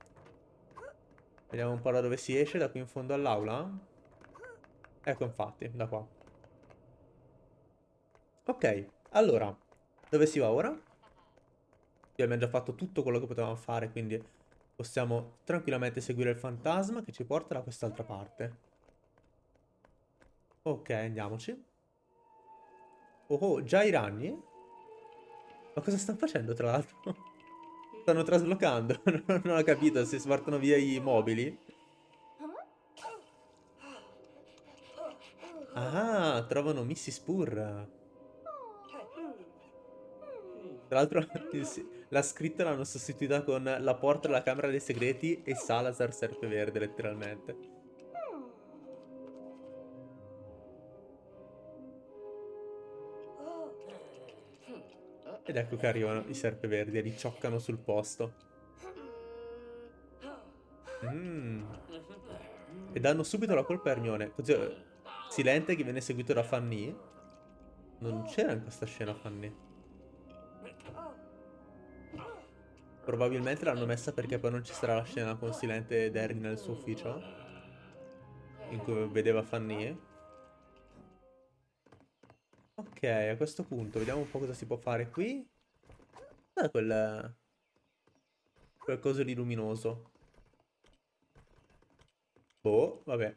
Vediamo un po' da dove si esce, da qui in fondo all'aula. Ecco infatti, da qua. Ok, allora, dove si va ora? Abbiamo già fatto tutto quello che potevamo fare, quindi possiamo tranquillamente seguire il fantasma che ci porta da quest'altra parte. Ok, andiamoci. Oh, già i ragni? Ma cosa stanno facendo, tra l'altro? *laughs* stanno traslocando. *laughs* non ho capito se spartano via i mobili. Ah, trovano Mrs. Purr. Tra l'altro *laughs* la scritta l'hanno sostituita con la porta della camera dei segreti e Salazar Serpeverde, letteralmente. Ed ecco che arrivano i serpeverdi e li cioccano sul posto. Mm. E danno subito la colpa a Hermione. Così, eh, Silente che viene seguito da Fanny. Non c'era in questa scena Fanny. Probabilmente l'hanno messa perché poi non ci sarà la scena con Silente ed Harry nel suo ufficio. In cui vedeva Fanny. Ok, a questo punto vediamo un po' cosa si può fare qui. Guarda quel... Quel coso di luminoso. Boh, vabbè.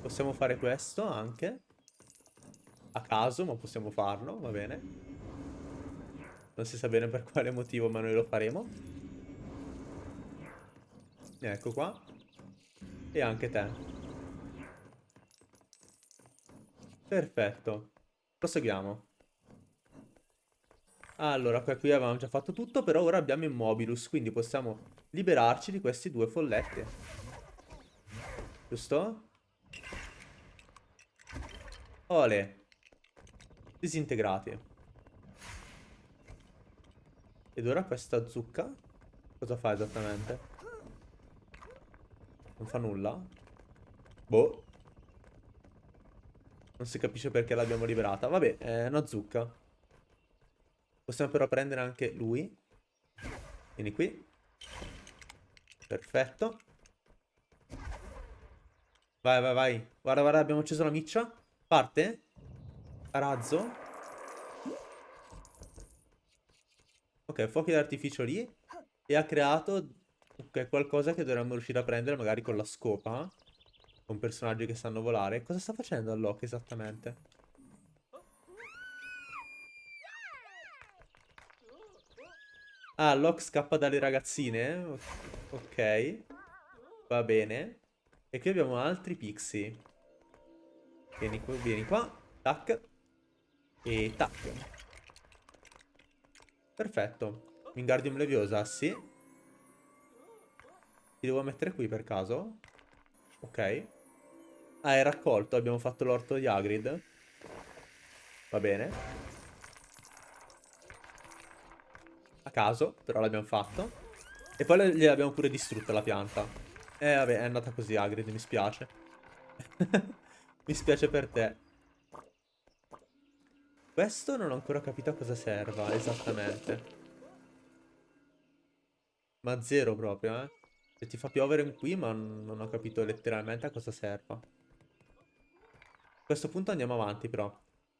Possiamo fare questo anche. A caso, ma possiamo farlo, va bene. Non si sa bene per quale motivo, ma noi lo faremo. Ecco qua. E anche te. Perfetto. Proseguiamo. Allora, qui avevamo già fatto tutto, però ora abbiamo Immobilus, quindi possiamo liberarci di questi due folletti. Giusto? Ole. Disintegrati. Ed ora questa zucca? Cosa fa esattamente? Non fa nulla? Boh. Non si capisce perché l'abbiamo liberata. Vabbè, è una zucca. Possiamo però prendere anche lui. Vieni qui. Perfetto. Vai, vai, vai. Guarda, guarda, abbiamo acceso la miccia. Parte. A razzo. Ok, fuochi d'artificio lì. E ha creato okay, qualcosa che dovremmo riuscire a prendere magari con la scopa con personaggi che sanno volare. Cosa sta facendo Alloc esattamente? Ah, Locke scappa dalle ragazzine? Ok. Va bene. E qui abbiamo altri pixie. Vieni qua, vieni qua. Tac. E tac. Perfetto. Wingardium Leviosa, sì. Ti devo mettere qui per caso? Ok. Ah, è raccolto, abbiamo fatto l'orto di Hagrid. Va bene. A caso, però l'abbiamo fatto. E poi gliel'abbiamo pure distrutta la pianta. Eh, vabbè, è andata così Hagrid, mi spiace. *laughs* mi spiace per te. Questo non ho ancora capito a cosa serva, esattamente. Ma zero proprio, eh. Se ti fa piovere qui, ma non ho capito letteralmente a cosa serva questo punto andiamo avanti però.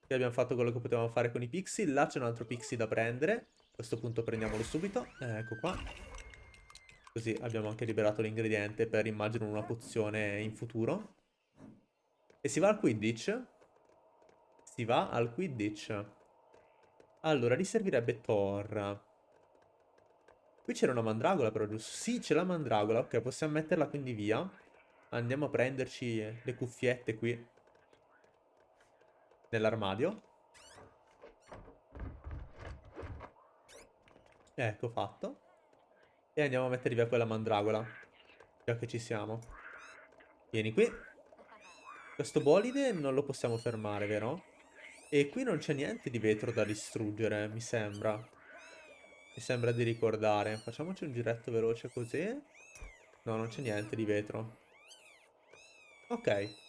Qui abbiamo fatto quello che potevamo fare con i pixie. Là c'è un altro pixie da prendere. A questo punto prendiamolo subito. Eh, ecco qua. Così abbiamo anche liberato l'ingrediente per, immagino, una pozione in futuro. E si va al Quidditch. Si va al Quidditch. Allora, lì servirebbe Thor. Qui c'era una mandragola però, giusto? Sì, c'è la mandragola. Ok, possiamo metterla quindi via. Andiamo a prenderci le cuffiette qui. Nell'armadio. Ecco, fatto. E andiamo a mettere via quella mandragola. Già che ci siamo. Vieni qui. Questo bolide non lo possiamo fermare, vero? E qui non c'è niente di vetro da distruggere, mi sembra. Mi sembra di ricordare. Facciamoci un giretto veloce così. No, non c'è niente di vetro. Ok.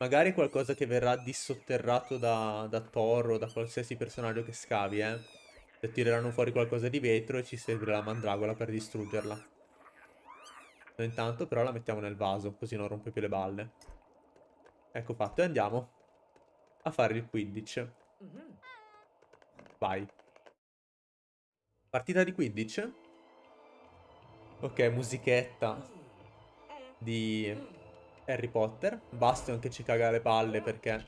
Magari qualcosa che verrà dissotterrato da, da Thor o da qualsiasi personaggio che scavi, eh. Se tireranno fuori qualcosa di vetro e ci servirà la mandragola per distruggerla. Noi intanto però la mettiamo nel vaso, così non rompe più le balle. Ecco fatto, e andiamo a fare il Quidditch. Vai. Partita di Quidditch? Ok, musichetta di Harry Potter. Bastion che ci caga le palle perché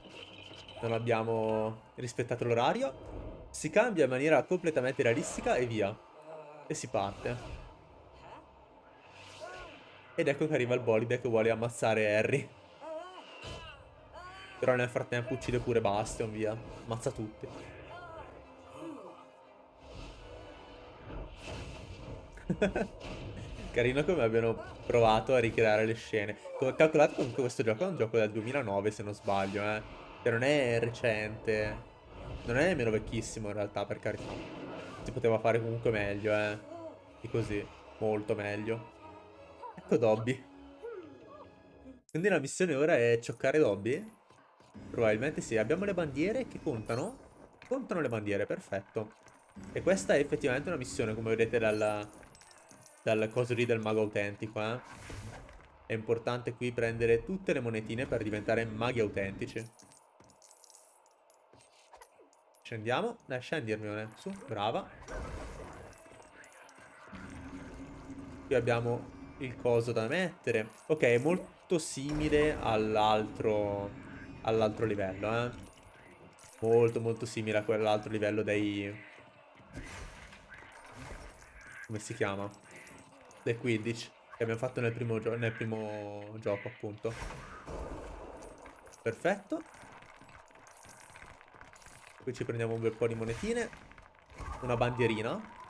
non abbiamo rispettato l'orario. Si cambia in maniera completamente realistica e via. E si parte. Ed ecco che arriva il bolide che vuole ammazzare Harry. Però nel frattempo uccide pure Bastion, via. Ammazza tutti. *laughs* Carino come abbiano provato a ricreare le scene. Calcolate comunque questo gioco è un gioco del 2009 se non sbaglio, eh. Che non è recente. Non è nemmeno vecchissimo in realtà, per carità. Si poteva fare comunque meglio, eh. Di così. Molto meglio. Ecco Dobby. Quindi la missione ora è cioccare Dobby? Probabilmente sì. Abbiamo le bandiere che contano? Contano le bandiere, perfetto. E questa è effettivamente una missione, come vedete dal, dal coso lì del mago autentico, eh. È importante qui prendere tutte le monetine per diventare maghi autentici. Scendiamo. Dai, scendi Hermione. Su, brava. Qui abbiamo il coso da mettere. Ok, è molto simile all'altro all'altro livello, eh. Molto, molto simile a quell'altro livello dei... Come si chiama? Dei Quidditch. Che abbiamo fatto nel primo, nel primo gioco, appunto. Perfetto. Qui ci prendiamo un bel po' di monetine. Una bandierina.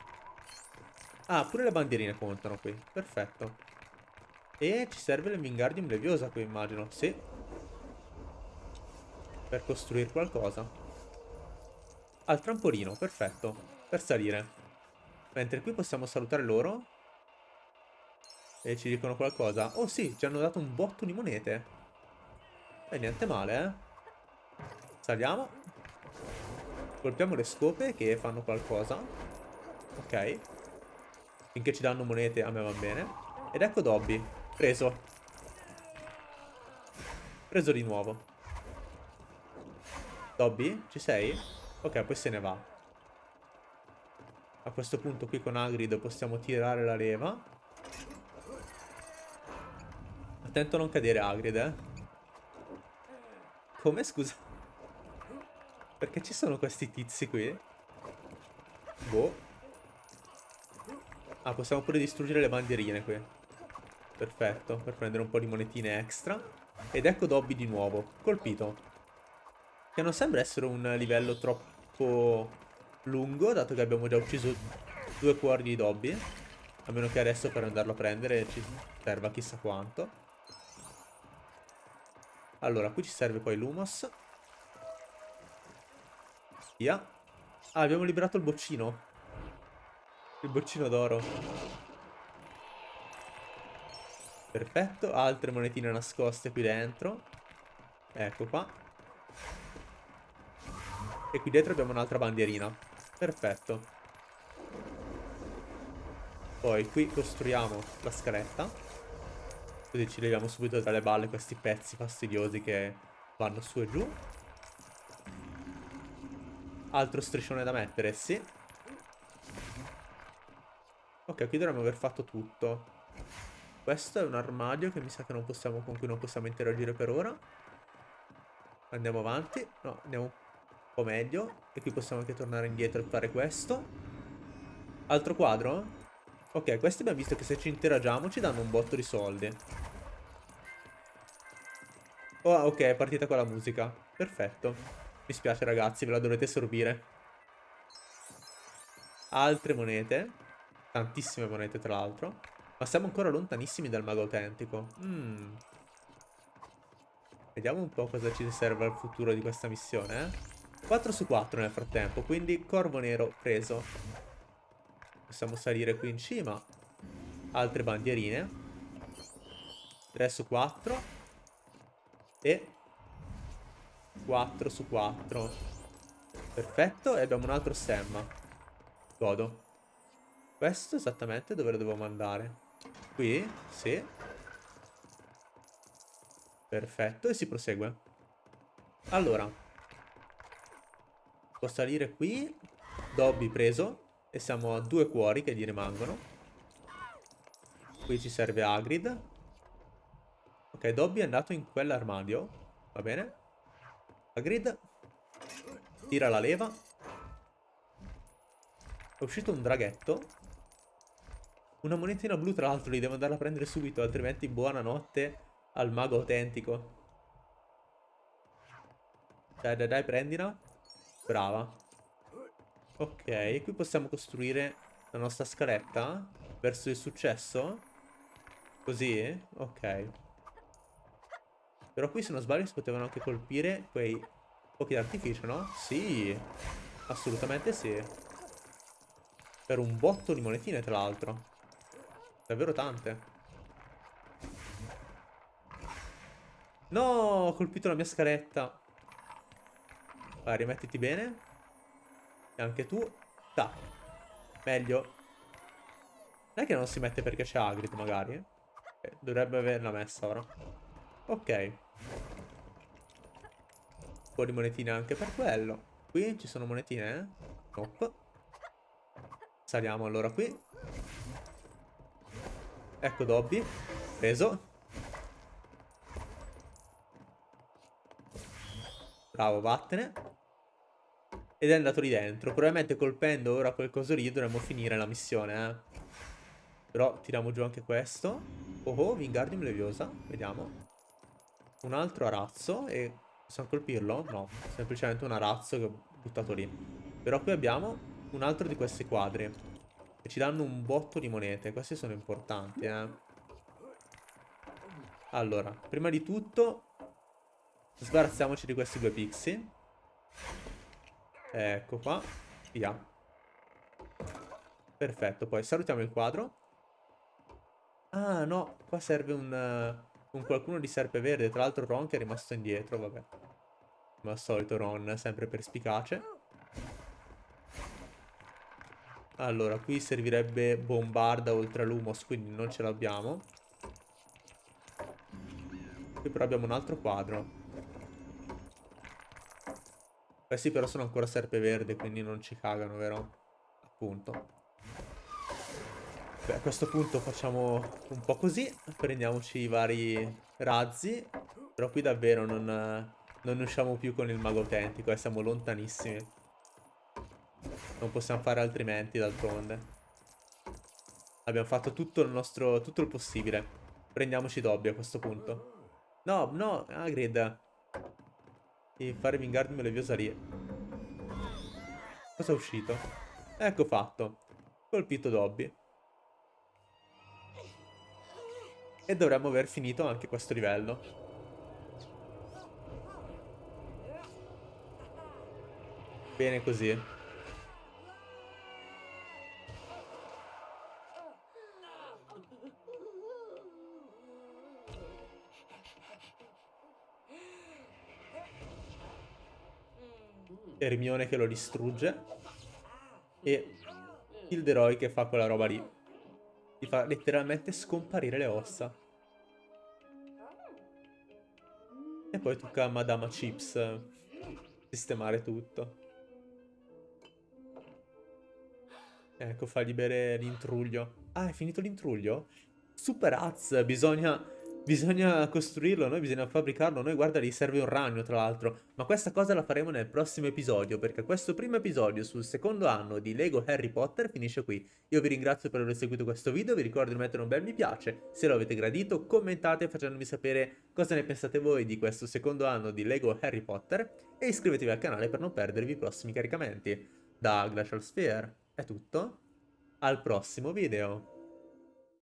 Ah, pure le bandierine contano qui. Perfetto. E ci serve il Wingardium Leviosa qui, immagino. Sì. Per costruire qualcosa. Al trampolino, perfetto. Per salire. Mentre qui possiamo salutare loro. E ci dicono qualcosa. Oh sì, ci hanno dato un botto di monete. E niente male, eh. Saliamo. Colpiamo le scope che fanno qualcosa. Ok. Finché ci danno monete a me va bene. Ed ecco Dobby. Preso. Preso di nuovo. Dobby, ci sei? Ok, poi se ne va. A questo punto qui con Hagrid possiamo tirare la leva. Attento a non cadere Hagrid, eh. Come, scusa? Perché ci sono questi tizi qui? Boh. Ah, possiamo pure distruggere le bandierine qui. Perfetto, per prendere un po' di monetine extra. Ed ecco Dobby di nuovo, colpito. Che non sembra essere un livello troppo lungo, dato che abbiamo già ucciso due cuori di Dobby. A meno che adesso per andarlo a prendere ci serva chissà quanto. Allora, qui ci serve poi l'Humos. Via. Ah, abbiamo liberato il boccino. Il boccino d'oro. Perfetto. Altre monetine nascoste qui dentro. Ecco qua. E qui dietro abbiamo un'altra bandierina. Perfetto. Poi qui costruiamo la scaletta. Così ci leviamo subito dalle balle questi pezzi fastidiosi che vanno su e giù. Altro striscione da mettere, sì. Ok, qui dovremmo aver fatto tutto. Questo è un armadio che mi sa che non possiamo, con cui non possiamo interagire per ora. Andiamo avanti. No, andiamo un po' meglio. E qui possiamo anche tornare indietro e fare questo. Altro quadro? Ok, questi abbiamo visto che se ci interagiamo ci danno un botto di soldi. Oh, ok, è partita con la musica. perfetto. Mi spiace ragazzi, ve la dovrete sorbire. Altre monete. Tantissime monete tra l'altro. Ma siamo ancora lontanissimi dal mago autentico. Mm. Vediamo un po' cosa ci serve al futuro di questa missione, eh. 4 su 4 nel frattempo, quindi corvo nero preso. Possiamo salire qui in cima. Altre bandierine. 3 su 4. E 4 su 4. Perfetto, e abbiamo un altro stemma. Godo. Questo esattamente dove lo devo andare? Qui? Sì. Perfetto, e si prosegue. Allora. Posso salire qui. Dobby preso. E siamo a due cuori che gli rimangono. Qui ci serve Agrid. Ok, Dobby è andato in quell'armadio. Va bene. Agrid. Tira la leva. È uscito un draghetto. Una monetina blu tra l'altro li devo andare a prendere subito, altrimenti buonanotte al mago autentico. Dai, dai, dai, prendila. Brava. Ok, qui possiamo costruire la nostra scaletta verso il successo. Così? Ok. Però qui se non sbaglio si potevano anche colpire quei fuochi d'artificio, no? Sì, assolutamente sì. Per un botto di monetine, tra l'altro. Davvero tante. No, ho colpito la mia scaletta. Vai, rimettiti bene. E anche tu. Da. Meglio. Non è che non si mette perché c'è Agrid, magari. Eh, dovrebbe averla messa ora. Ok. Un po' di monetine anche per quello. Qui ci sono monetine, eh? Nope. Saliamo allora qui. Ecco Dobby. Preso. Bravo, vattene. Ed è andato lì dentro. Probabilmente colpendo ora quel coso lì dovremmo finire la missione, eh. Però tiriamo giù anche questo. Oh oh, Wingardium Leviosa. Vediamo. Un altro arazzo e Possiamo colpirlo? No, semplicemente un arazzo che ho buttato lì. Però qui abbiamo un altro di questi quadri. Che ci danno un botto di monete. Questi sono importanti, eh. Allora, prima di tutto... Sbarazziamoci di questi due pixie. Ecco qua. Via. Perfetto, poi salutiamo il quadro. Ah, no, qua serve un... Con qualcuno di serpe verde. Tra l'altro Ron che è rimasto indietro, vabbè. Come al solito Ron, sempre perspicace. Allora, qui servirebbe bombarda oltre a Lumos, quindi non ce l'abbiamo. Qui però abbiamo un altro quadro. Questi però sono ancora serpe verde, quindi non ci cagano, vero? Appunto. Beh, a questo punto facciamo un po' così, prendiamoci i vari razzi, però qui davvero non, non usciamo più con il mago autentico, eh, siamo lontanissimi. Non possiamo fare altrimenti d'altronde. Abbiamo fatto tutto il nostro, tutto il possibile. Prendiamoci Dobby a questo punto. No, no, Agrid. Devi fare Wingardium Leviosa lì. Cosa è uscito? Ecco fatto. Colpito Dobby. E dovremmo aver finito anche questo livello. Bene così. Hermione che lo distrugge. E Hilderoy che fa quella roba lì. Ti fa letteralmente scomparire le ossa. E poi tocca a Madama Chips sistemare tutto. Ecco, fargli bere l'intruglio. Ah, è finito l'intruglio? Super Az, bisogna Bisogna costruirlo, noi bisogna fabbricarlo, noi guarda gli serve un ragno tra l'altro, ma questa cosa la faremo nel prossimo episodio perché questo primo episodio sul secondo anno di Lego Harry Potter finisce qui. Io vi ringrazio per aver seguito questo video, vi ricordo di mettere un bel mi piace, se lo avete gradito commentate facendomi sapere cosa ne pensate voi di questo secondo anno di Lego Harry Potter e iscrivetevi al canale per non perdervi i prossimi caricamenti. Da Glacial Sphere è tutto, al prossimo video!